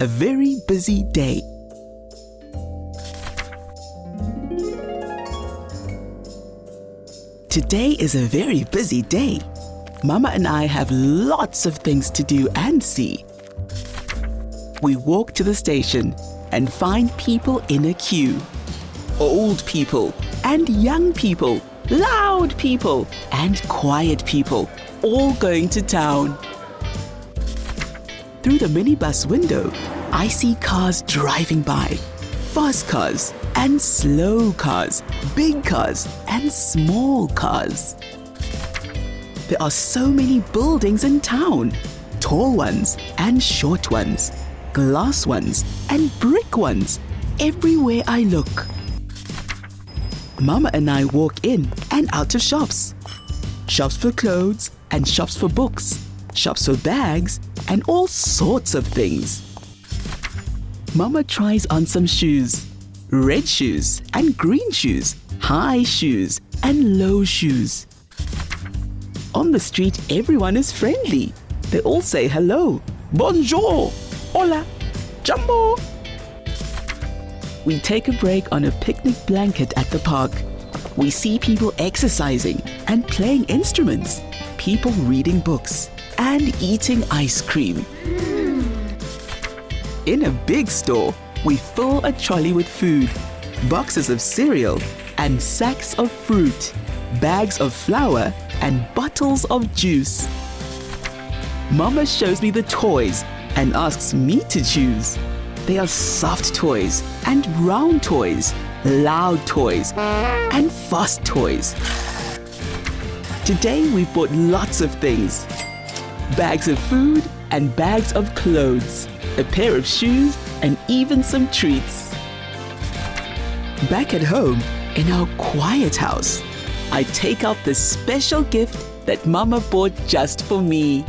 a very busy day. Today is a very busy day. Mama and I have lots of things to do and see. We walk to the station and find people in a queue. Old people and young people, loud people and quiet people, all going to town. Through the minibus window, I see cars driving by. Fast cars and slow cars, big cars and small cars. There are so many buildings in town, tall ones and short ones, glass ones and brick ones, everywhere I look. Mama and I walk in and out of shops. Shops for clothes and shops for books, shops for bags and all sorts of things. Mama tries on some shoes. Red shoes and green shoes, high shoes and low shoes. On the street, everyone is friendly. They all say hello, bonjour, hola, jambo. We take a break on a picnic blanket at the park. We see people exercising and playing instruments, people reading books and eating ice cream. In a big store, we fill a trolley with food, boxes of cereal, and sacks of fruit, bags of flour, and bottles of juice. Mama shows me the toys and asks me to choose. They are soft toys and round toys, loud toys, and fast toys. Today we've bought lots of things. Bags of food and bags of clothes a pair of shoes, and even some treats. Back at home, in our quiet house, I take out the special gift that Mama bought just for me.